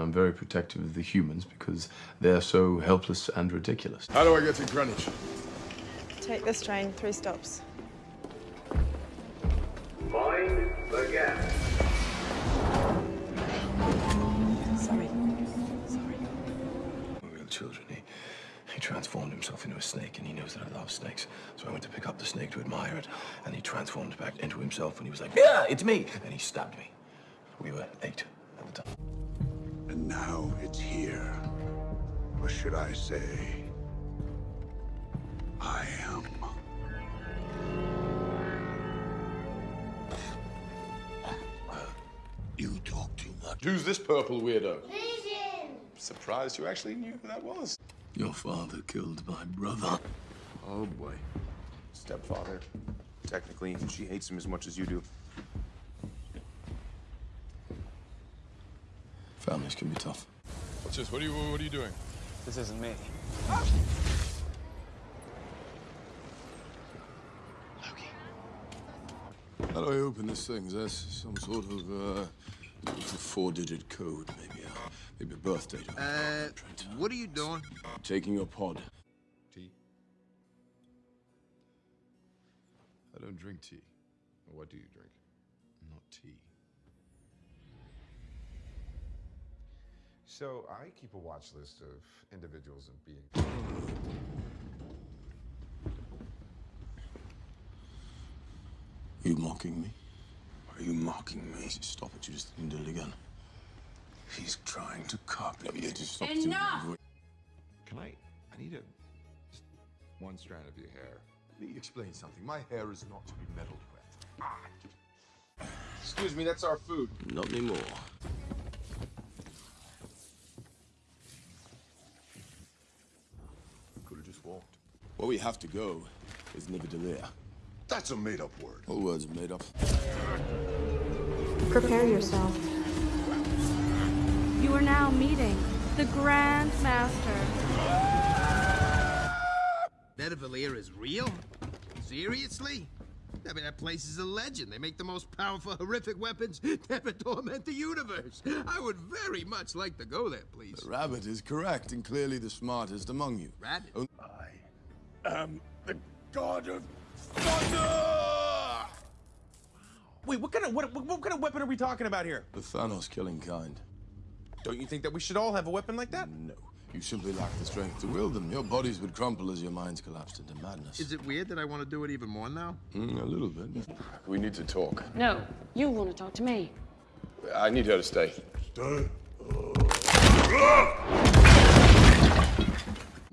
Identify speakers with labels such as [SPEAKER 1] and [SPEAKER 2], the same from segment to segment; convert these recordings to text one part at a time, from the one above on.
[SPEAKER 1] I'm very protective of the humans because they're so helpless and ridiculous.
[SPEAKER 2] How do I get to Greenwich?
[SPEAKER 3] Take this train, three stops.
[SPEAKER 4] Find the gap.
[SPEAKER 3] Sorry. Sorry.
[SPEAKER 1] We're real children. He, he transformed himself into a snake, and he knows that I love snakes. So I went to pick up the snake to admire it, and he transformed back into himself, and he was like, "Yeah, it's me!" And he stabbed me. We were eight at the time.
[SPEAKER 5] And now it's here. Or should I say, I am. You talk too much.
[SPEAKER 2] Who's this purple weirdo? Vision! Surprised you actually knew who that was.
[SPEAKER 1] Your father killed my brother.
[SPEAKER 2] Oh, boy. Stepfather. Technically, she hates him as much as you do.
[SPEAKER 1] Families can be tough.
[SPEAKER 2] What's this? What are you, what are you doing?
[SPEAKER 6] This isn't me.
[SPEAKER 1] How do I open this thing? Is there some sort of, uh, it's a four-digit code, maybe a, maybe a birth date? or-
[SPEAKER 7] Uh, what are you doing?
[SPEAKER 1] Taking your pod.
[SPEAKER 2] Tea? I don't drink tea. What do you drink?
[SPEAKER 1] Not tea.
[SPEAKER 8] So I keep a watch list of individuals and beings.
[SPEAKER 1] You mocking me?
[SPEAKER 5] Are you mocking me?
[SPEAKER 1] Stop it, you just didn't do it again.
[SPEAKER 5] He's trying to copy
[SPEAKER 1] No,
[SPEAKER 5] me.
[SPEAKER 1] you just stop
[SPEAKER 9] Enough!
[SPEAKER 1] doing
[SPEAKER 8] Can I? I need a just one strand of your hair. Let me explain something. My hair is not to be meddled with. Ah.
[SPEAKER 2] Excuse me, that's our food.
[SPEAKER 1] Not anymore.
[SPEAKER 2] Could have just walked.
[SPEAKER 1] Where we have to go is Nidavellir.
[SPEAKER 2] That's a made-up word.
[SPEAKER 1] All words are made up.
[SPEAKER 10] Prepare yourself.
[SPEAKER 9] You are now meeting the Grand Master.
[SPEAKER 7] Nidavellir is real? Seriously? I mean, that place is a legend. They make the most powerful, horrific weapons to ever torment the universe. I would very much like to go there, please.
[SPEAKER 1] The rabbit is correct and clearly the smartest among you.
[SPEAKER 7] Rabbit?
[SPEAKER 1] Oh,
[SPEAKER 5] am the god of thunder!
[SPEAKER 6] Wait, what kind of what, what, what kind of weapon are we talking about here?
[SPEAKER 1] The Thanos killing kind.
[SPEAKER 6] Don't you think that we should all have a weapon like that?
[SPEAKER 1] No. You simply lack the strength to wield them. Your bodies would crumple as your minds collapsed into madness.
[SPEAKER 7] Is it weird that I want to do it even more now?
[SPEAKER 1] Mm, a little bit.
[SPEAKER 2] We need to talk.
[SPEAKER 9] No, you want to talk to me.
[SPEAKER 2] I need her to stay.
[SPEAKER 5] Stay.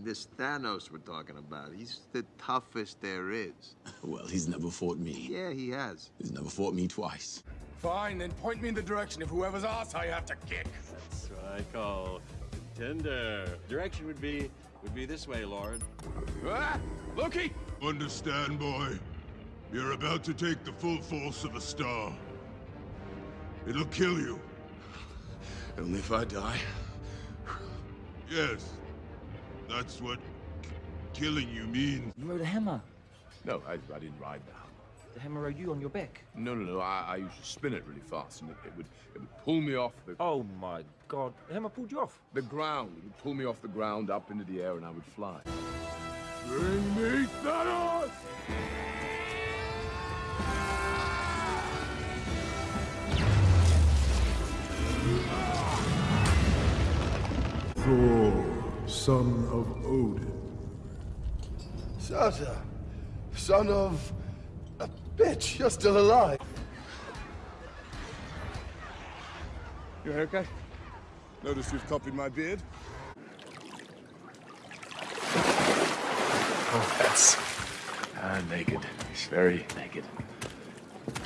[SPEAKER 7] This Thanos we're talking about, he's the toughest there is.
[SPEAKER 1] Well, he's never fought me.
[SPEAKER 7] Yeah, he has.
[SPEAKER 1] He's never fought me twice.
[SPEAKER 5] Fine, then point me in the direction of whoever's ass I have to kick.
[SPEAKER 11] That's what I call tender. Direction would be would be this way, Lord.
[SPEAKER 5] Ah! Loki!
[SPEAKER 12] Understand, boy? You're about to take the full force of a star. It'll kill you.
[SPEAKER 1] Only if I die.
[SPEAKER 12] Yes. That's what killing you means.
[SPEAKER 13] You rode a hammer.
[SPEAKER 2] No, I, I didn't ride the hammer.
[SPEAKER 13] The hammer rode you on your back.
[SPEAKER 2] No, no, no. I, I used to spin it really fast, and it, it would it would pull me off the
[SPEAKER 13] Oh my god. The hammer pulled you off.
[SPEAKER 2] the ground. It would pull me off the ground up into the air, and I would fly.
[SPEAKER 12] Bring me Thanos!
[SPEAKER 5] Thor, son of Odin.
[SPEAKER 14] Surtur, son of a bitch, you're still alive.
[SPEAKER 2] Your okay? Notice you've copied my beard.
[SPEAKER 1] Oh, that's uh, naked. He's very naked.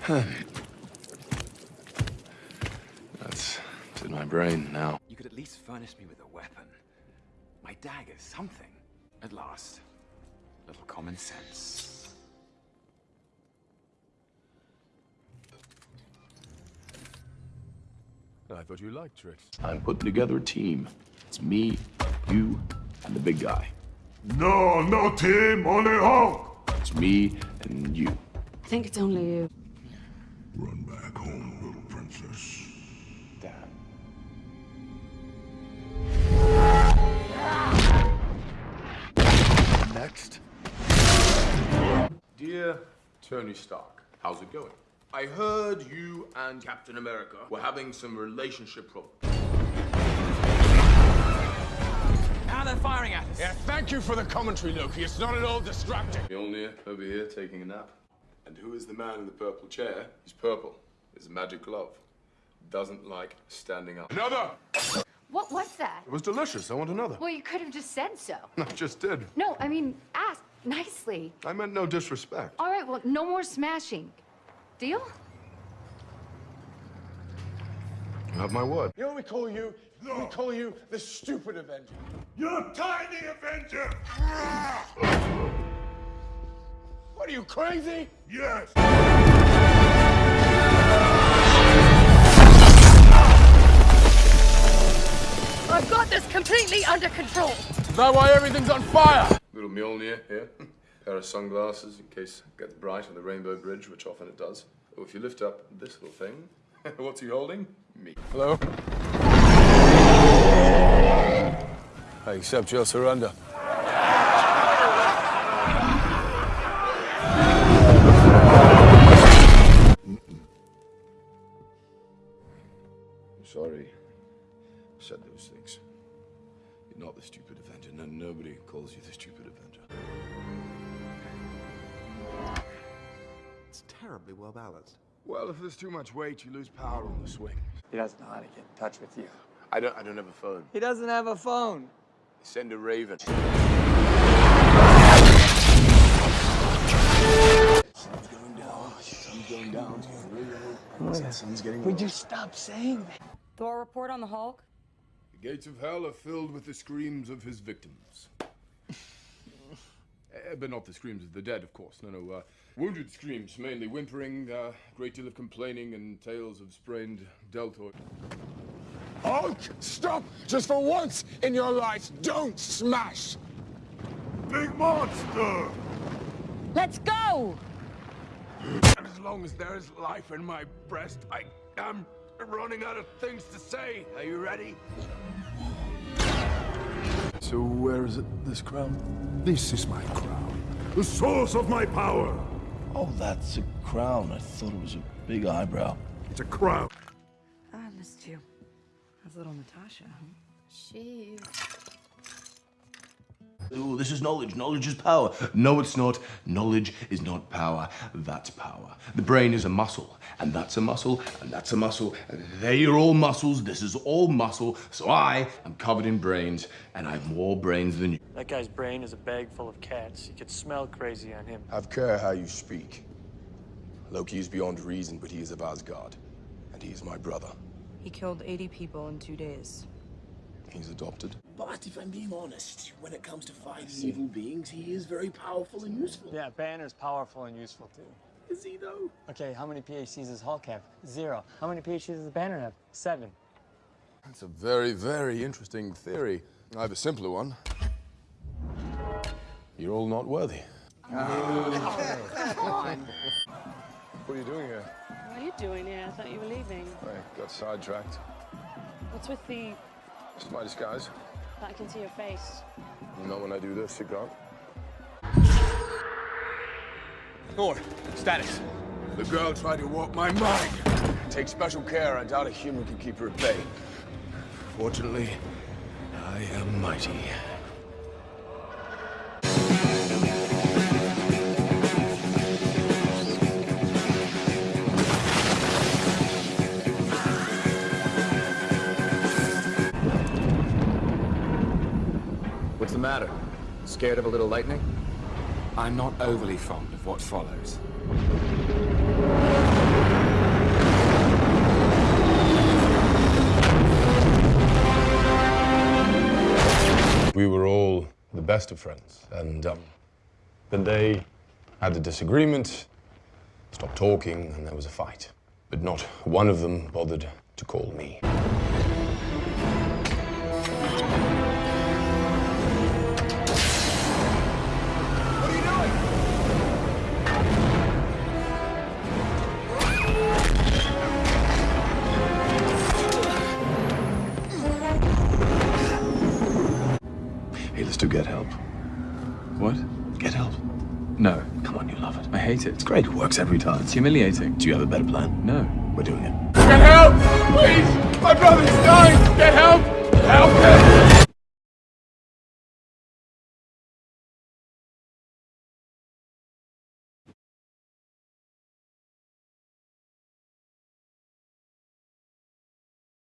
[SPEAKER 1] that's in my brain now.
[SPEAKER 6] You could at least furnish me with a weapon. My dagger, something. At last. A little common sense.
[SPEAKER 2] I thought you liked tricks.
[SPEAKER 1] I'm putting together a team. It's me, you, and the big guy.
[SPEAKER 12] No, no team, only Hulk!
[SPEAKER 1] It's me and you.
[SPEAKER 9] I think it's only you.
[SPEAKER 12] Run Next.
[SPEAKER 1] Dear
[SPEAKER 2] Tony Stark, how's it going? I heard you and Captain America were having some relationship problems.
[SPEAKER 6] Now they're firing at us.
[SPEAKER 2] Yeah, thank you for the commentary, Loki. It's not at all distracting. Mjolnir over here taking a nap. And who is the man in the purple chair? He's purple. His a magic glove. Doesn't like standing up. Another!
[SPEAKER 10] What was that?
[SPEAKER 2] It was delicious. I want another.
[SPEAKER 10] Well, you could have just said so.
[SPEAKER 2] I just did.
[SPEAKER 10] No, I mean, ask nicely.
[SPEAKER 2] I meant no disrespect.
[SPEAKER 10] All right, well, no more smashing. Deal?
[SPEAKER 2] You have my word.
[SPEAKER 14] You know what we call you? We call you the stupid Avenger.
[SPEAKER 12] You're Tiny Avenger!
[SPEAKER 14] What are you, crazy?
[SPEAKER 12] Yes!
[SPEAKER 10] This completely under control.
[SPEAKER 2] Is that why everything's on fire? Little Mjolnir here. Pair of sunglasses in case it gets bright on the Rainbow Bridge, which often it does. Oh, if you lift up this little thing, what's he holding? Me. Hello?
[SPEAKER 14] I accept your surrender.
[SPEAKER 1] Nobody calls you the stupid Avenger.
[SPEAKER 2] It's terribly well balanced.
[SPEAKER 14] Well, if there's too much weight, you lose power on the swing.
[SPEAKER 15] He doesn't know how to get in touch with you.
[SPEAKER 2] I don't I don't have a phone.
[SPEAKER 15] He doesn't have a phone.
[SPEAKER 2] Send a raven.
[SPEAKER 14] Sun's going down. Sun's going down. Oh, the sun's getting
[SPEAKER 15] Would you stop saying that?
[SPEAKER 9] Thor report on the Hulk?
[SPEAKER 14] The gates of hell are filled with the screams of his victims. Eh, but not the screams of the dead, of course. No, no. Uh, wounded screams, mainly whimpering, a uh, great deal of complaining, and tales of sprained deltoid. Hulk, stop! Just for once in your life, don't smash!
[SPEAKER 12] Big monster!
[SPEAKER 10] Let's go!
[SPEAKER 14] As long as there is life in my breast, I am running out of things to say. Are you ready? So where is it, this crown?
[SPEAKER 12] This is my crown. The source of my power.
[SPEAKER 1] Oh, that's a crown. I thought it was a big eyebrow.
[SPEAKER 12] It's a crown.
[SPEAKER 3] I missed you. That's little Natasha?
[SPEAKER 10] She's...
[SPEAKER 1] Ooh, this is knowledge. Knowledge is power. No, it's not. Knowledge is not power. That's power. The brain is a muscle, and that's a muscle, and that's a muscle. And they are all muscles. This is all muscle. So I am covered in brains, and I have more brains than you.
[SPEAKER 15] That guy's brain is a bag full of cats. You could smell crazy on him.
[SPEAKER 2] Have care how you speak. Loki is beyond reason, but he is of Asgard. And he is my brother.
[SPEAKER 3] He killed 80 people in two days.
[SPEAKER 2] He's adopted.
[SPEAKER 16] But if I'm being honest, when it comes to fighting evil beings, he is very powerful and useful.
[SPEAKER 15] Yeah, Banner's powerful and useful too.
[SPEAKER 16] Is he though?
[SPEAKER 15] Okay, how many PhDs does Hulk have? Zero. How many PhDs does Banner have? Seven.
[SPEAKER 14] That's a very, very interesting theory. I have a simpler one. You're all not worthy.
[SPEAKER 10] Come on.
[SPEAKER 14] What are you doing here?
[SPEAKER 9] What are you doing here? I thought you were leaving.
[SPEAKER 14] I got sidetracked.
[SPEAKER 9] What's with the...
[SPEAKER 14] It's my disguise.
[SPEAKER 9] that I can see your face?
[SPEAKER 14] You know when I do this, you can't.
[SPEAKER 2] Thor, status.
[SPEAKER 14] The girl tried to walk my mind. Take special care. I doubt a human can keep her at bay.
[SPEAKER 1] Fortunately, I am mighty.
[SPEAKER 6] Matter? Scared of a little lightning? I'm not overly fond of what follows.
[SPEAKER 14] We were all the best of friends, and um, then they had a disagreement, stopped talking, and there was a fight. But not one of them bothered to call me.
[SPEAKER 1] to get help.
[SPEAKER 6] What?
[SPEAKER 1] Get help.
[SPEAKER 6] No.
[SPEAKER 1] Come on, you love it.
[SPEAKER 6] I
[SPEAKER 17] hate it.
[SPEAKER 1] It's great. It works every time.
[SPEAKER 17] It's humiliating.
[SPEAKER 1] Do you have a better plan?
[SPEAKER 17] No.
[SPEAKER 1] We're doing it.
[SPEAKER 14] Get help! Please! My brother's dying! Get help! Help him!